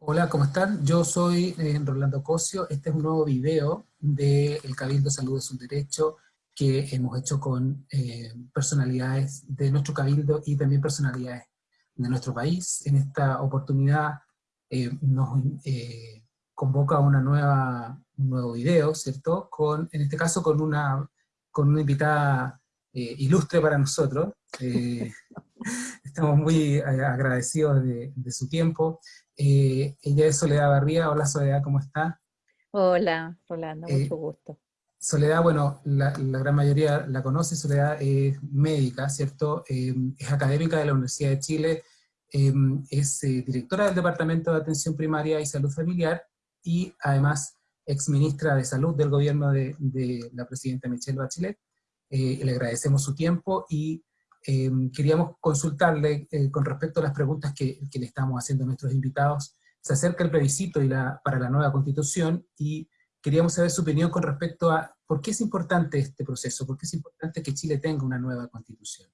Hola, ¿cómo están? Yo soy eh, Rolando Cosio. Este es un nuevo video del Cabildo Salud es un Derecho que hemos hecho con eh, personalidades de nuestro Cabildo y también personalidades de nuestro país. En esta oportunidad eh, nos convoca una nueva, un nuevo video, ¿cierto? Con, en este caso con una, con una invitada ilustre para nosotros. estamos muy agradecidos de, de su tiempo. Eh, ella es Soledad Barría. Hola Soledad, ¿cómo está? Hola, Rolando, eh, mucho gusto. Soledad, bueno, la, gran mayoría la conoce, Soledad es médica, ¿cierto? Eh, es académica de la Universidad de Chile, es directora del Departamento de Atención Primaria y Salud Familiar, y además exministra de Salud del gobierno de, de la presidenta Michelle Bachelet. le agradecemos su tiempo y Em, queríamos consultarle eh, con respecto a las preguntas que, le estamos haciendo a nuestros invitados. Se acerca el plebiscito y para la nueva constitución y queríamos saber su opinión con respecto a por qué es importante este proceso, por qué es importante que Chile tenga una nueva constitución.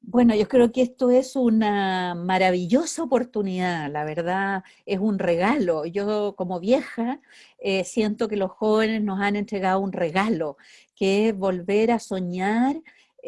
Bueno, yo creo que esto es una maravillosa oportunidad, la verdad es un regalo. Yo como vieja eh, siento que los jóvenes nos han entregado un regalo, que es volver a soñar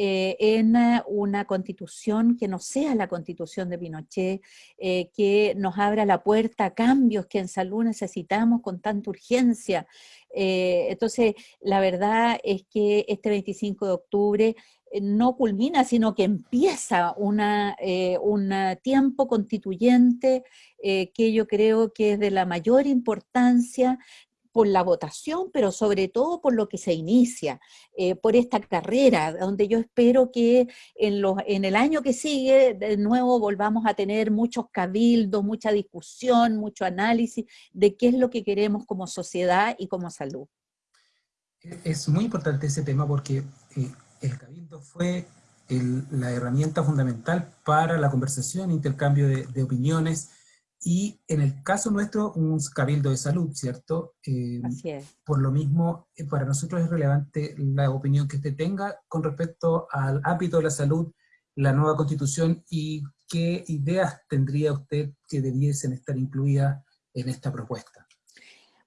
eh, en eh, una constitución que no sea la constitución de Pinochet, eh, que nos abra la puerta a cambios que en salud necesitamos con tanta urgencia. entonces, la verdad es que este 25 de octubre no culmina, sino que empieza una, un tiempo constituyente que yo creo que es de la mayor importancia por la votación, pero sobre todo por lo que se inicia, eh, por esta carrera, donde yo espero que en, los, en el año que sigue, de nuevo volvamos a tener muchos cabildos, mucha discusión, mucho análisis de qué es lo que queremos como sociedad y como salud. Es muy importante ese tema porque eh, el cabildo fue la herramienta fundamental para la conversación, intercambio de opiniones, y en el caso nuestro, un cabildo de salud, ¿cierto? Eh, Así es. Por lo mismo, eh, para nosotros es relevante la opinión que usted tenga con respecto al ámbito de la salud, la nueva constitución y qué ideas tendría usted que debiesen estar incluidas en esta propuesta.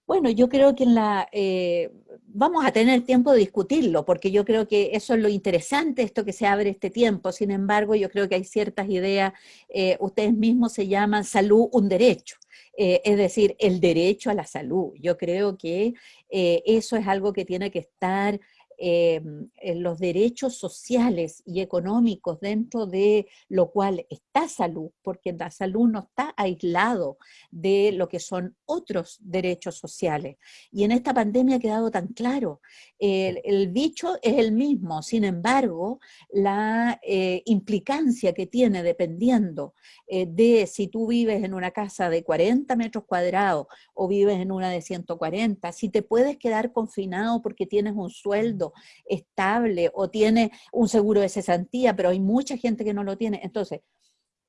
Bueno, yo creo que en la, eh, vamos a tener tiempo de discutirlo, porque yo creo que eso es lo interesante, esto que se abre este tiempo. Sin embargo, yo creo que hay ciertas ideas, eh, ustedes mismos se llaman salud un derecho. Eh, es decir, el derecho a la salud. Yo creo que eso es algo que tiene que estar Em, en los derechos sociales y económicos dentro de lo cual está salud, porque la salud no está aislado de lo que son otros derechos sociales. Y en esta pandemia ha quedado tan claro, el, bicho es el mismo, sin embargo, la eh, implicancia que tiene dependiendo eh, de si tú vives en una casa de 40 metros cuadrados o vives en una de 140, si te puedes quedar confinado porque tienes un sueldo estable o tiene un seguro de cesantía, pero hay mucha gente que no lo tiene. Entonces,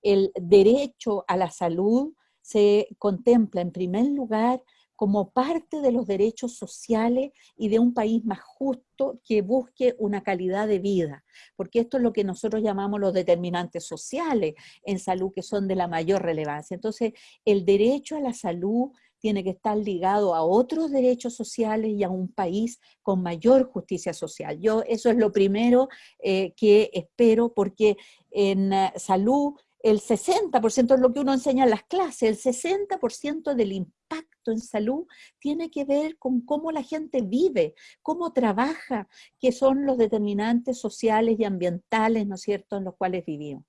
el derecho a la salud se contempla en primer lugar como parte de los derechos sociales y de un país más justo que busque una calidad de vida, porque esto es lo que nosotros llamamos los determinantes sociales en salud que son de la mayor relevancia. Entonces, el derecho a la salud tiene que estar ligado a otros derechos sociales y a un país con mayor justicia social. Yo eso es lo primero eh, que espero porque en eh, salud el 60% es lo que uno enseña en las clases, el 60% del impacto en salud tiene que ver con cómo la gente vive, cómo trabaja, que son los determinantes sociales y ambientales, ¿no es cierto?, en los cuales vivimos.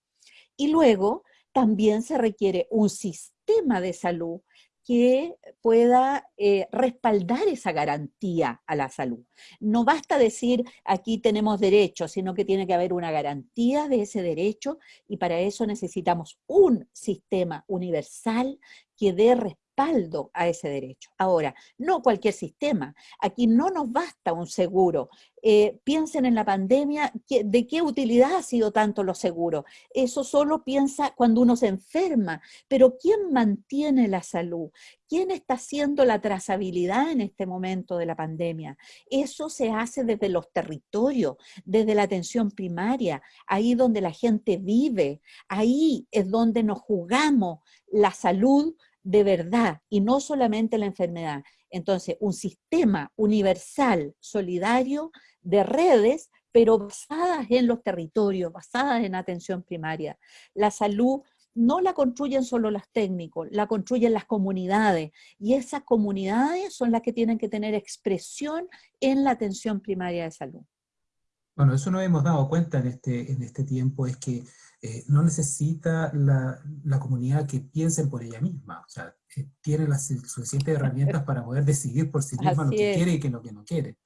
Y luego también se requiere un sistema de salud que pueda eh, respaldar esa garantía a la salud. No basta decir aquí tenemos derecho, sino que tiene que haber una garantía de ese derecho y para eso necesitamos un sistema universal que dé respaldo a ese derecho. Ahora, no cualquier sistema. Aquí no nos basta un seguro. Eh, piensen en la pandemia, ¿de qué utilidad ha sido tanto los seguros? Eso solo piensa cuando uno se enferma, pero ¿quién mantiene la salud? ¿Quién está haciendo la trazabilidad en este momento de la pandemia? Eso se hace desde los territorios, desde la atención primaria, ahí donde la gente vive, ahí es donde nos jugamos la salud de verdad y no solamente la enfermedad. Entonces, un sistema universal, solidario, de redes, pero basadas en los territorios, basadas en atención primaria. La salud no la construyen solo los técnicos, la construyen las comunidades, y esas comunidades son las que tienen que tener expresión en la atención primaria de salud. Bueno, eso nos hemos dado cuenta en este, en este tiempo, es que eh, no necesita la, la, comunidad que piensen por ella misma, o sea, eh, tiene las suficientes herramientas para poder decidir por sí misma lo que quiere y que lo que no quiere.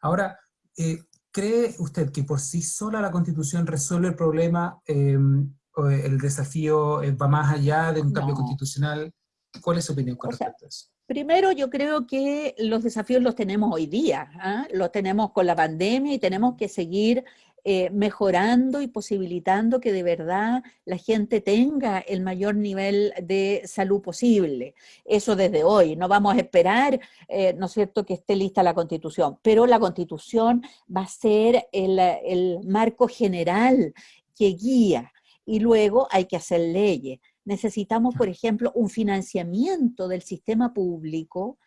Ahora, eh, ¿cree usted que por sí sola la Constitución resuelve el problema em, el desafío va más allá de un cambio constitucional. ¿Cuál es su opinión con respecto a eso? Primero, yo creo que los desafíos los tenemos hoy día, ¿ah? los tenemos con la pandemia y tenemos que seguir eh, mejorando y posibilitando que de verdad la gente tenga el mayor nivel de salud posible. Eso desde hoy, no vamos a esperar, eh, ¿no es cierto?, que esté lista la Constitución, pero la Constitución va a ser el, el marco general que guía y luego hay que hacer leyes. Necesitamos, por ejemplo, un financiamiento del sistema público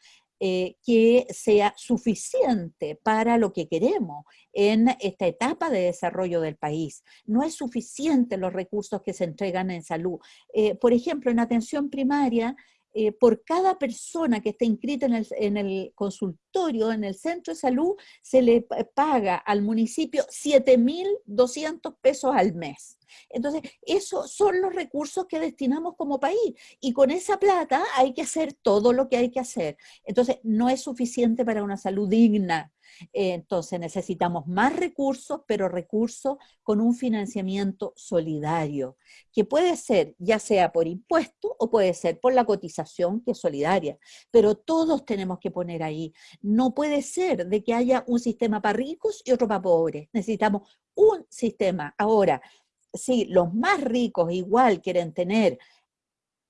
eh, que sea suficiente para lo que queremos en esta etapa de desarrollo del país. No es suficiente los recursos que se entregan en salud. Eh, por ejemplo, en atención primaria, eh, por cada persona que esté inscrita en el, en el, consultorio, en el centro de salud, se le paga al municipio 7.200 pesos al mes. Entonces, esos son los recursos que destinamos como país y con esa plata hay que hacer todo lo que hay que hacer. Entonces, no es suficiente para una salud digna. Entonces, necesitamos más recursos, pero recursos con un financiamiento solidario, que puede ser ya sea por impuesto o puede ser por la cotización que es solidaria, pero todos tenemos que poner ahí. No puede ser de que haya un sistema para ricos y otro para pobres. Necesitamos un sistema. Ahora, si los más ricos igual quieren tener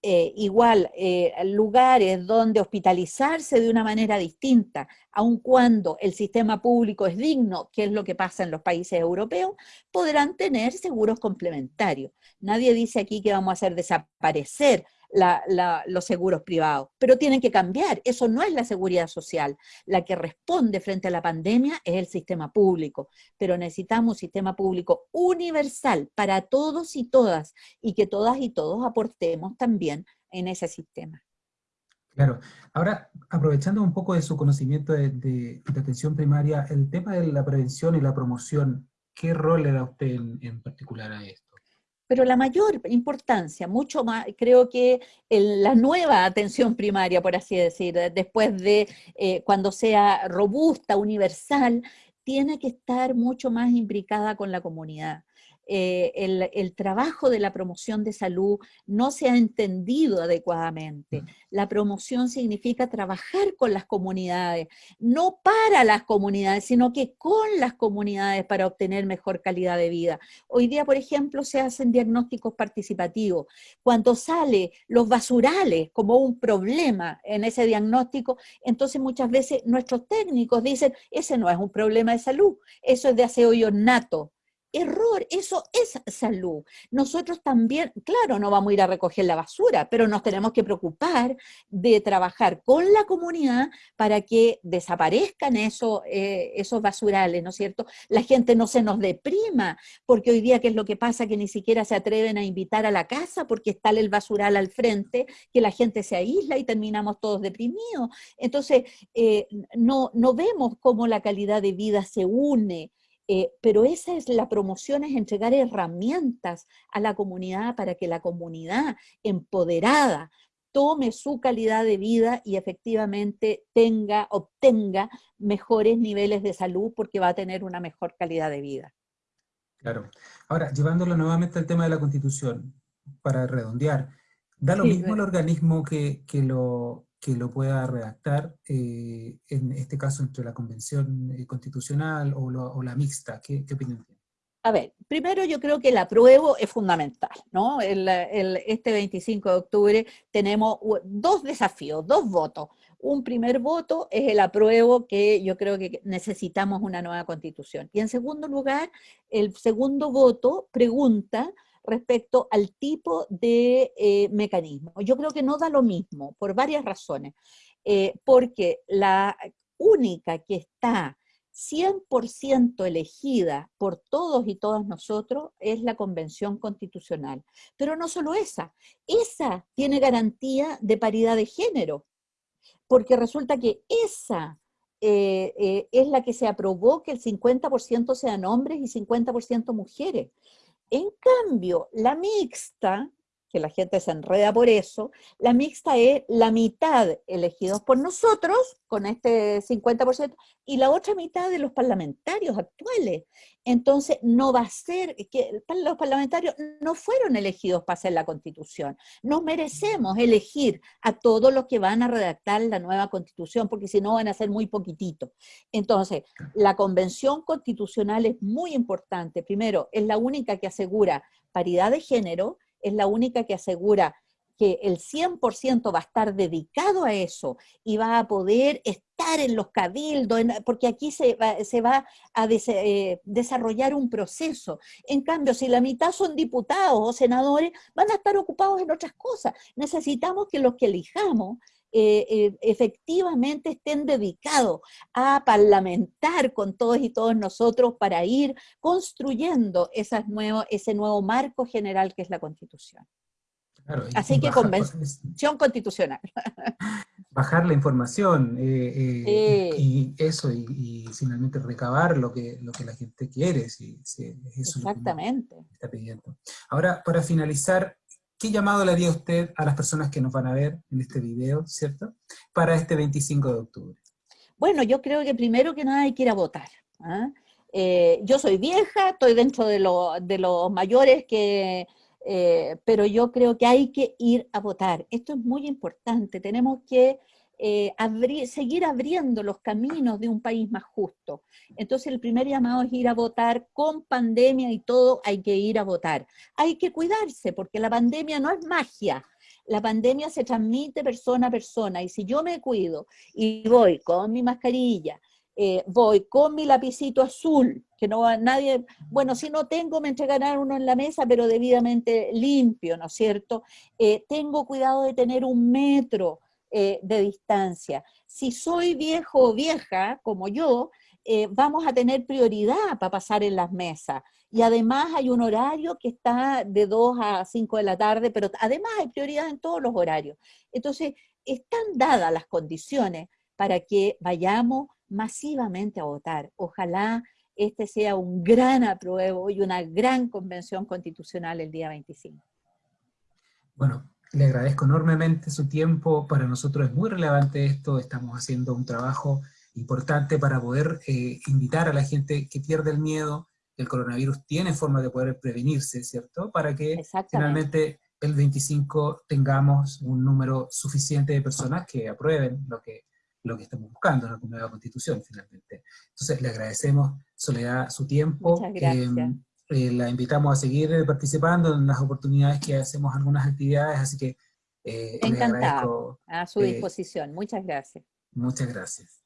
eh, igual eh, lugares donde hospitalizarse de una manera distinta, aun cuando el sistema público es digno, que es lo que pasa en los países europeos, podrán tener seguros complementarios. Nadie dice aquí que vamos a hacer desaparecer los seguros privados, pero tienen que cambiar, eso no es la seguridad social. La que responde frente a la pandemia es el sistema público, pero necesitamos un sistema público universal para todos y todas, y que todas y todos aportemos también en ese sistema. Claro. Ahora, aprovechando un poco de su conocimiento de, atención primaria, el tema de la prevención y la promoción, ¿qué rol le da usted en particular a esto? Pero la mayor importancia, mucho más, creo que la nueva atención primaria, por así decir, después de eh, cuando sea robusta, universal, tiene que estar mucho más imbricada con la comunidad. Eh, el, trabajo de la promoción de salud no se ha entendido adecuadamente. Mm. La promoción significa trabajar con las comunidades, no para las comunidades, sino que con las comunidades para obtener mejor calidad de vida. Hoy día, por ejemplo, se hacen diagnósticos participativos. Cuando sale los basurales como un problema en ese diagnóstico, entonces muchas veces nuestros técnicos dicen, ese no es un problema de salud, eso es de aseo y ornato error, eso es salud. Nosotros también, claro, no vamos a ir a recoger la basura, pero nos tenemos que preocupar de trabajar con la comunidad para que desaparezcan eso, eh, esos basurales, ¿no es cierto? La gente no se nos deprima, porque hoy día, ¿qué es lo que pasa? Que ni siquiera se atreven a invitar a la casa porque está el basural al frente, que la gente se aísla y terminamos todos deprimidos. Entonces, eh, no, no vemos cómo la calidad de vida se une, eh, pero esa es la promoción, es entregar herramientas a la comunidad para que la comunidad empoderada tome su calidad de vida y efectivamente tenga, obtenga mejores niveles de salud porque va a tener una mejor calidad de vida. Claro. Ahora, llevándolo nuevamente al tema de la Constitución, para redondear, ¿da lo mismo el organismo que, que, lo, que lo pueda redactar, eh, en este caso entre la Convención eh, Constitucional o, la mixta. ¿Qué, opinión tiene? A ver, primero yo creo que el apruebo es fundamental, ¿no? este 25 de octubre tenemos dos desafíos, dos votos. Un primer voto es el apruebo, que yo creo que necesitamos una nueva constitución. Y en segundo lugar, el segundo voto pregunta respecto al tipo de eh, mecanismo. Yo creo que no da lo mismo, por varias razones. Eh, porque la única que está 100% elegida por todos y todas nosotros es la Convención Constitucional. Pero no solo esa, esa tiene garantía de paridad de género, porque resulta que esa eh, es la que se aprobó que el 50% sean hombres y 50% mujeres. En cambio, la mixta, que la gente se enreda por eso, la mixta es la mitad elegidos por nosotros, con este 50%, y la otra mitad de los parlamentarios actuales. Entonces, no va a ser que los parlamentarios no fueron elegidos para hacer la constitución. Nos merecemos elegir a todos los que van a redactar la nueva constitución, porque si no van a ser muy poquititos. Entonces, la convención constitucional es muy importante. Primero, es la única que asegura paridad de género, es la única que asegura que el 100% va a estar dedicado a eso y va a poder estar en los cabildos, porque aquí se va, a eh, desarrollar un proceso. En cambio, si la mitad son diputados o senadores, van a estar ocupados en otras cosas. Necesitamos que los que elijamos eh, eh, efectivamente estén dedicados a parlamentar con todos y todos nosotros para ir construyendo esas ese nuevo marco general que es la Constitución. Así que convención constitucional. Bajar la información eh, y eso, y, finalmente recabar lo que, lo que la gente quiere, si, si Exactamente. está pidiendo. Ahora, para finalizar, ¿Qué llamado le haría usted a las personas que nos van a ver en este video, ¿cierto? Para este 25 de octubre. Bueno, yo creo que primero que nada hay que ir a votar. ¿ah? Eh, yo soy vieja, estoy dentro de, los mayores. Eh, pero yo creo que hay que ir a votar. Esto es muy importante. Tenemos que eh, seguir abriendo los caminos de un país más justo. Entonces el primer llamado es ir a votar, con pandemia y todo hay que ir a votar. Hay que cuidarse porque la pandemia no es magia, la pandemia se transmite persona a persona y si yo me cuido y voy con mi mascarilla, eh, voy con mi lapicito azul, que no va nadie, bueno, si no tengo me entregarán uno en la mesa, pero debidamente limpio, ¿no es cierto? Eh, tengo cuidado de tener un metro, eh, de distancia. Si soy viejo o vieja, como yo, eh, vamos a tener prioridad para pasar en las mesas. Y además hay un horario que está de 2 a 5 de la tarde, pero además hay prioridad en todos los horarios. Entonces, están dadas las condiciones para que vayamos masivamente a votar. Ojalá este sea un gran apruebo y una gran convención constitucional el día 25. Bueno, le agradezco enormemente su tiempo, para nosotros es muy relevante esto, estamos haciendo un trabajo importante para poder eh, invitar a la gente que pierde el miedo, el coronavirus tiene forma de poder prevenirse, ¿cierto? Para que finalmente el 25 tengamos un número suficiente de personas que aprueben lo que, lo que estamos buscando en la nueva constitución, finalmente. Entonces, le agradecemos, Soledad, su tiempo. Muchas gracias. Em, eh, la invitamos a seguir participando en las oportunidades que hacemos algunas actividades, así que... Eh, Encantado, a su eh, disposición. Muchas gracias. Muchas gracias.